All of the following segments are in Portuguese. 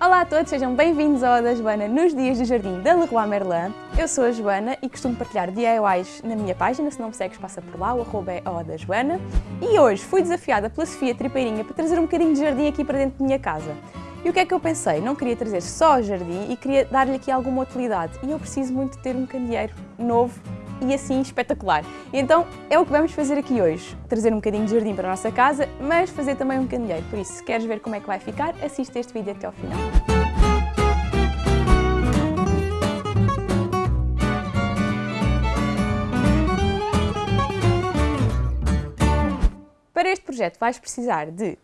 Olá a todos, sejam bem-vindos ao da Joana nos dias do Jardim da Leroy Merlin. Eu sou a Joana e costumo partilhar DIYs na minha página, se não me segues passa por lá, o arroba é o da Joana. E hoje fui desafiada pela Sofia Tripeirinha para trazer um bocadinho de jardim aqui para dentro da minha casa. E o que é que eu pensei? Não queria trazer só jardim e queria dar-lhe aqui alguma utilidade. E eu preciso muito ter um candeeiro novo e assim espetacular. E então é o que vamos fazer aqui hoje. Trazer um bocadinho de jardim para a nossa casa, mas fazer também um candeeiro. Por isso, se queres ver como é que vai ficar, assiste este vídeo até ao final. Para este projeto vais precisar de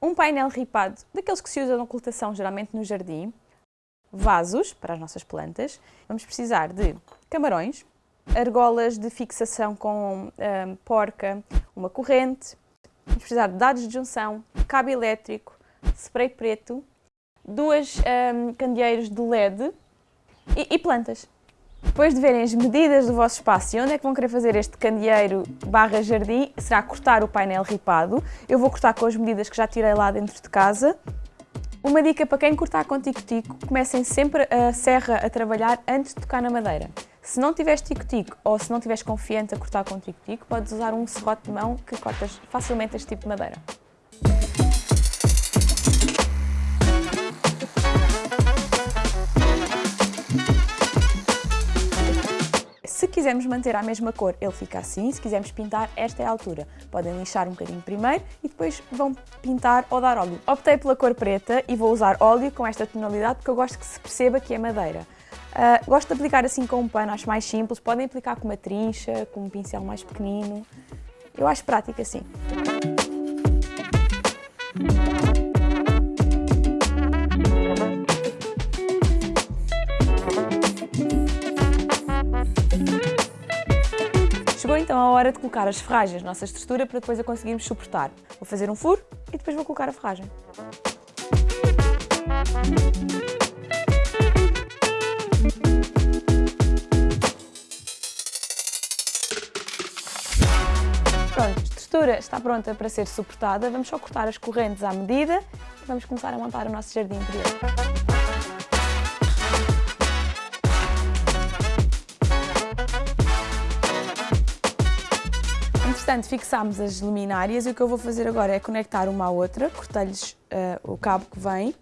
um painel ripado, daqueles que se usam na ocultação geralmente no jardim, vasos para as nossas plantas, vamos precisar de camarões, argolas de fixação com um, porca, uma corrente, precisar de dados de junção, cabo elétrico, spray preto, duas um, candeeiros de LED e, e, plantas. Depois de verem as medidas do vosso espaço e onde é que vão querer fazer este candeeiro barra jardim, será cortar o painel ripado. Eu vou cortar com as medidas que já tirei lá dentro de casa. Uma dica para quem cortar com tico-tico, comecem sempre a serra a trabalhar antes de tocar na madeira. Se não tiveres tico-tico ou se não tiveres confiante a cortar com tico-tico, podes usar um serrote de mão que cortas facilmente este tipo de madeira. Se quisermos manter a mesma cor, ele fica assim. Se quisermos pintar, esta é a altura. Podem lixar um bocadinho primeiro e depois vão pintar ou dar óleo. Optei pela cor preta e vou usar óleo com esta tonalidade porque eu gosto que se perceba que é madeira. Uh, gosto de aplicar assim com um pano, acho mais simples. Podem aplicar com uma trincha, com um pincel mais pequenino. Eu acho prático assim. Chegou então a hora de colocar as ferragens nossa estrutura para depois a conseguirmos suportar. Vou fazer um furo e depois vou colocar a ferragem. Estrutura está pronta para ser suportada. Vamos só cortar as correntes à medida e vamos começar a montar o nosso jardim interior. Entretanto, fixámos as luminárias e o que eu vou fazer agora é conectar uma à outra, cortar-lhes uh, o cabo que vem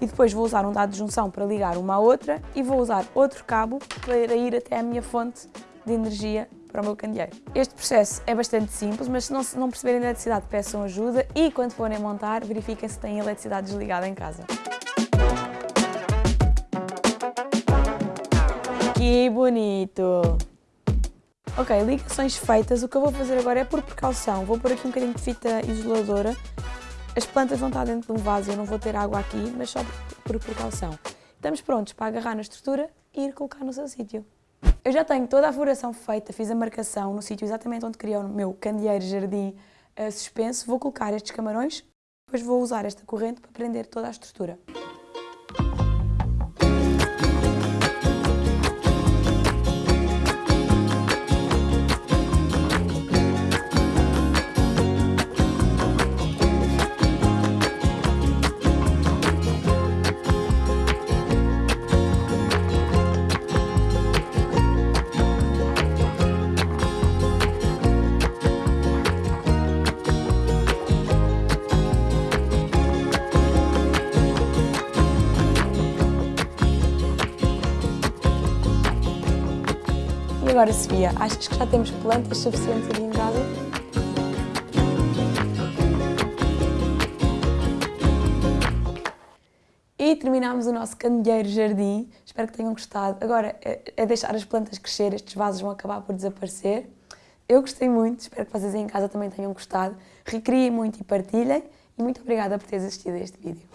e depois vou usar um dado de junção para ligar uma à outra e vou usar outro cabo para ir até a minha fonte de energia para o meu candeeiro. Este processo é bastante simples, mas se não, se não perceberem a eletricidade, peçam ajuda e quando forem montar, verifiquem se têm eletricidade desligada em casa. Que bonito! Ok, ligações feitas, o que eu vou fazer agora é por precaução. Vou pôr aqui um bocadinho de fita isoladora. As plantas vão estar dentro de um vaso, eu não vou ter água aqui, mas só por, precaução. Estamos prontos para agarrar na estrutura e ir colocar no seu sítio. Eu já tenho toda a furação feita, fiz a marcação no sítio exatamente onde queria o meu candeeiro jardim uh, suspenso. Vou colocar estes camarões, depois vou usar esta corrente para prender toda a estrutura. E agora, Sofia, achas que já temos plantas suficientes ali em casa? E terminámos o nosso candeeiro jardim. Espero que tenham gostado. Agora é, é deixar as plantas crescer, estes vasos vão acabar por desaparecer. Eu gostei muito, espero que vocês em casa também tenham gostado. Recriem muito e partilhem. E muito obrigada por teres assistido a este vídeo.